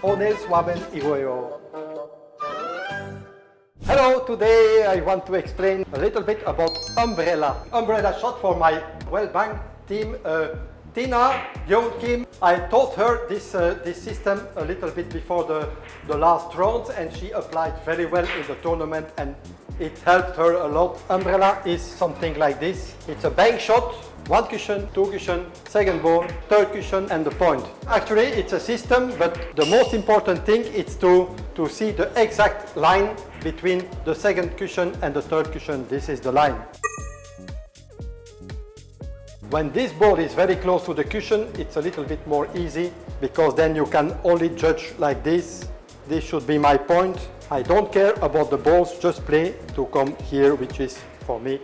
Swaben Igoyo. Hello, today I want to explain a little bit about umbrella. Umbrella shot for my Wellbank team uh, Tina Young Kim. I taught her this, uh, this system a little bit before the, the last round and she applied very well in the tournament and it helped her a lot. Umbrella is something like this. It's a bank shot, one cushion, two cushion, second ball, third cushion and the point. Actually it's a system but the most important thing is to, to see the exact line between the second cushion and the third cushion. This is the line. When this ball is very close to the cushion, it's a little bit more easy because then you can only judge like this. This should be my point. I don't care about the balls, just play to come here, which is for me.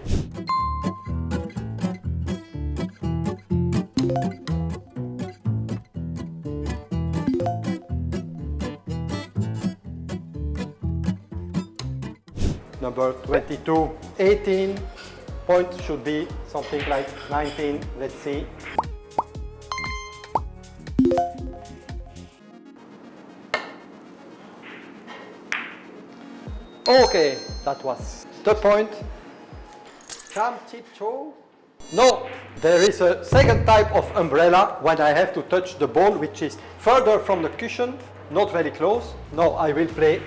Number 22, 18, point should be something like 19, let's see. Okay, that was the point. Jam tiptoe. No, there is a second type of umbrella when I have to touch the ball which is further from the cushion, not very close. No, I will play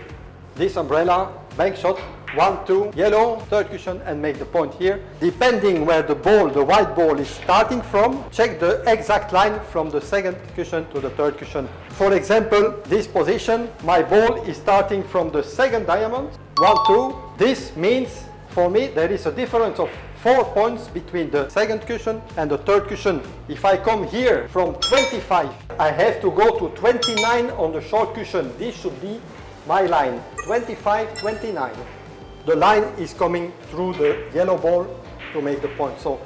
this umbrella, bank shot, one, two, yellow, third cushion and make the point here. Depending where the ball, the white ball is starting from, check the exact line from the second cushion to the third cushion. For example, this position, my ball is starting from the second diamond, one, two. This means for me there is a difference of four points between the second cushion and the third cushion. If I come here from 25, I have to go to 29 on the short cushion. This should be my line, 25, 29 the line is coming through the yellow ball to make the point. So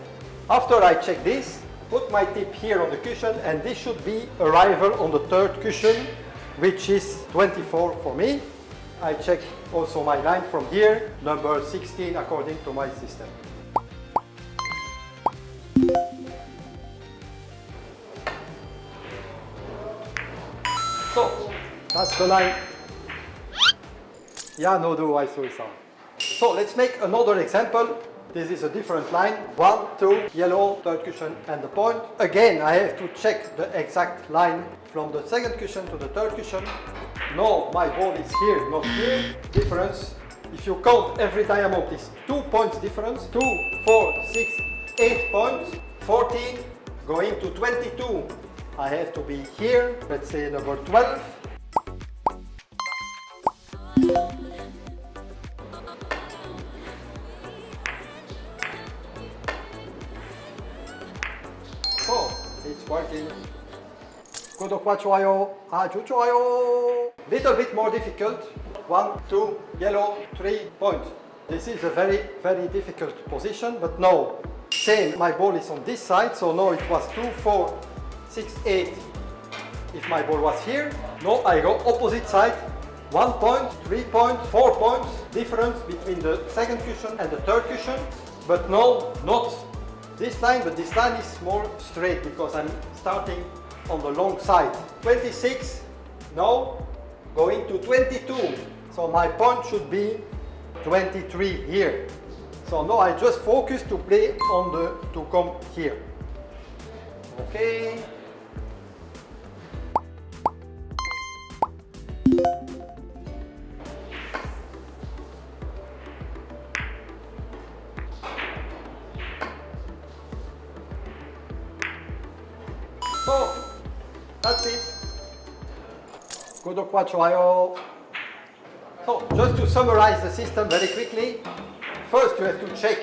after I check this, put my tip here on the cushion and this should be arrival on the third cushion, which is 24 for me. I check also my line from here, number 16 according to my system. So, that's the line. Ja, no do I so so let's make another example. This is a different line. One, two, yellow, third cushion and the point. Again, I have to check the exact line from the second cushion to the third cushion. No, my ball is here, not here. Difference. If you count every diamond is two points difference. Two, four, six, eight points. 14 going to 22. I have to be here, let's say number 12. working. 구독과 좋아요 아주 좋아요. Little bit more difficult. One, two, yellow, three, point. This is a very, very difficult position, but no. Same, my ball is on this side, so no, it was two, four, six, eight. If my ball was here, no, I go opposite side. One point, three points, four points difference between the second cushion and the third cushion. But no, not this line, but this line is more straight because I'm starting on the long side. 26, now going to 22. So my point should be 23 here. So now I just focus to play on the, to come here. Okay. So, that's it. 구독과 좋아요. So, just to summarize the system very quickly, first you have to check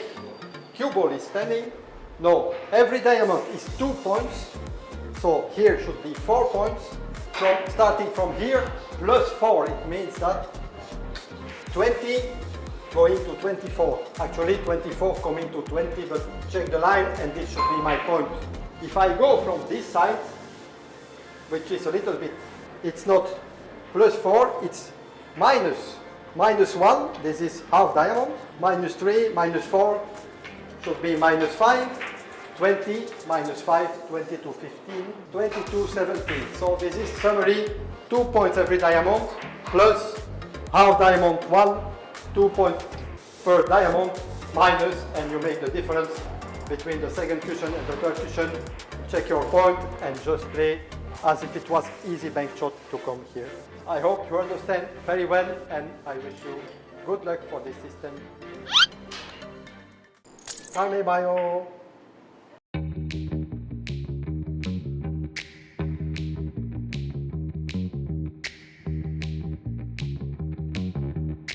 cue ball is standing. No, every diamond is two points. So here should be four points. From starting from here, plus four, it means that 20 going to 24. Actually 24 coming to 20, but check the line and this should be my point. If I go from this side, which is a little bit, it's not plus 4, it's minus. Minus 1, this is half diamond. Minus 3, minus 4, should be minus 5. 20, minus 5, 22, 15, 22, 17. So this is summary two points every diamond, plus half diamond one, two points per diamond, minus, and you make the difference between the second cushion and the third cushion. Check your point and just play as if it was easy bank shot to come here. I hope you understand very well and I wish you good luck for this system. Salve Bayo!